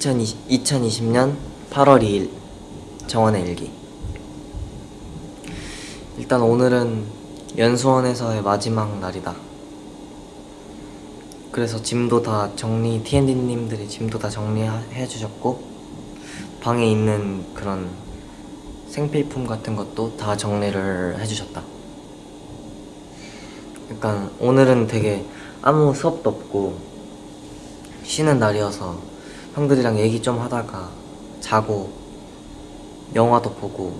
2020, 2020년 8월 2일 정원의 일기. 일단 오늘은 연수원에서의 마지막 날이다. 그래서 짐도 다 정리 T&D님들이 짐도 다 정리해 주셨고 방에 있는 그런 생필품 같은 것도 다 정리를 해주셨다. 약간 오늘은 되게 아무 수업도 없고 쉬는 날이어서 형들이랑 얘기 좀 하다가 자고 영화도 보고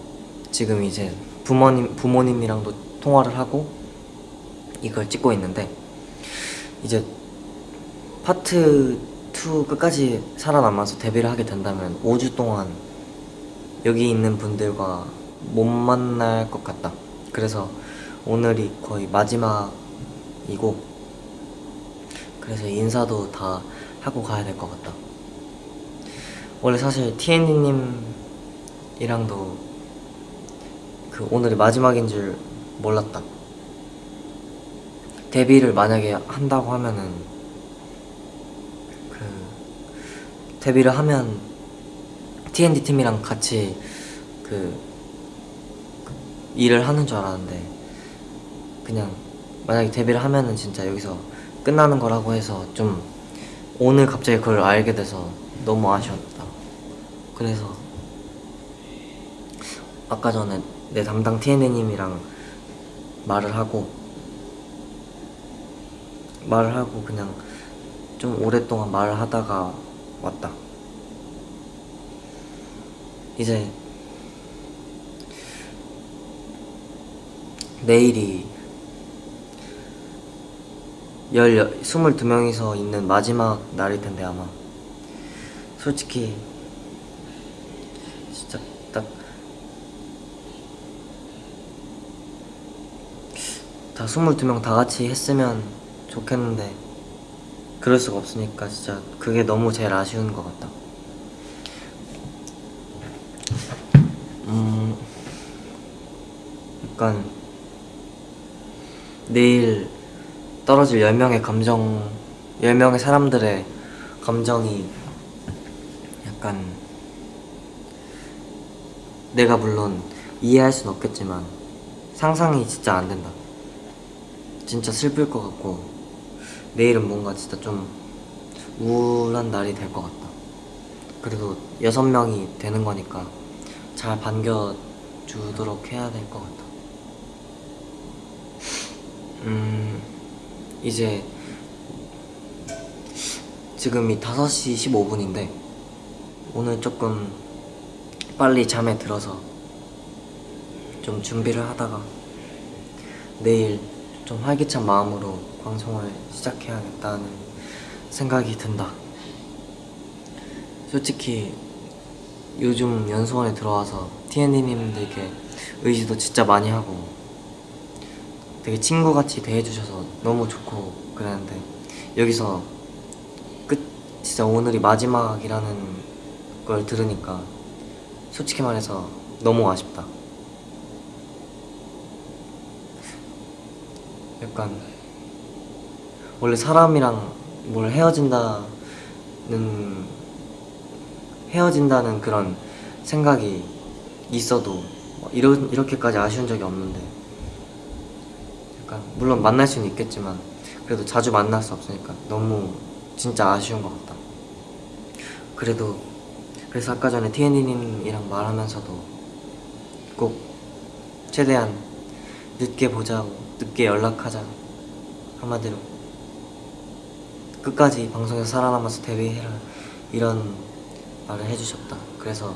지금 이제 부모님, 부모님이랑도 통화를 하고 이걸 찍고 있는데 이제 파트 2 끝까지 살아남아서 데뷔를 하게 된다면 5주 동안 여기 있는 분들과 못 만날 것 같다. 그래서 오늘이 거의 마지막이고 그래서 인사도 다 하고 가야 될 것 같다 원래 사실 TND님이랑도 그 오늘이 마지막인 줄 몰랐다. 데뷔를 만약에 한다고 하면은 그 데뷔를 하면 TND 팀이랑 같이 그, 그 일을 하는 줄 알았는데 그냥 만약에 데뷔를 하면은 진짜 여기서 끝나는 거라고 해서 좀 오늘 갑자기 그걸 알게 돼서 너무 아쉬웠다 그래서 아까 전에 내 담당 TND님이랑 말을 하고 말을 하고 그냥 좀 오랫동안 말을 하다가 왔다. 이제 내일이 열, 22명이서 있는 마지막 날일 텐데 아마. 솔직히 진짜 딱 다 22명 다 같이 했으면 좋겠는데 그럴 수가 없으니까 진짜 그게 너무 제일 아쉬운 것 같다. 음 약간 내일 떨어질 10명의 감정 10명의 사람들의 감정이 약간 내가 물론 이해할 순 없겠지만 상상이 진짜 안 된다 진짜 슬플 것 같고 내일은 뭔가 진짜 좀 우울한 날이 될 것 같다. 그래도 여섯 명이 되는 거니까 잘 반겨주도록 해야 될 것 같다 음 이제 지금이 5시 15분인데 오늘 조금 빨리 잠에 들어서 좀 준비를 하다가 내일 좀 활기찬 마음으로 방송을 시작해야겠다는 생각이 든다. 솔직히 요즘 연수원에 들어와서 TND님들께 의지도 진짜 많이 하고 되게 친구같이 대해주셔서 너무 좋고 그랬는데 여기서 끝 진짜 오늘이 마지막이라는 걸 들으니까 솔직히 말해서 너무 아쉽다 약간 원래 사람이랑 뭘 헤어진다는 헤어진다는 그런 생각이 있어도 이러, 이렇게까지 아쉬운 적이 없는데 약간 물론 만날 수는 있겠지만 그래도 자주 만날 수 없으니까 너무 진짜 아쉬운 것 같다. 그래도 그래서 아까 전에 TND님이랑 말하면서도 꼭 최대한 늦게 보자고 늦게 연락하자. 한마디로. 끝까지 방송에서 살아남아서 데뷔해라. 이런 말을 해주셨다. 그래서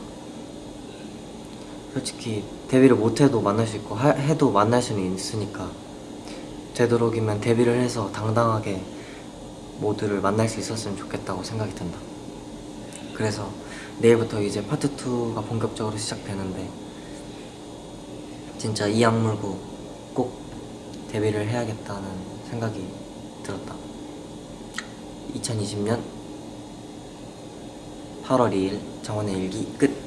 솔직히 데뷔를 못해도 만날 수 있고 하, 해도 만날 수는 있으니까 되도록이면 데뷔를 해서 당당하게 모두를 만날 수 있었으면 좋겠다고 생각이 든다. 그래서 내일부터 이제 파트 2가 본격적으로 시작되는데 진짜 이 악물고 꼭 데뷔를 해야겠다는 생각이 들었다. 2020년 8월 2일 정원의 일기 끝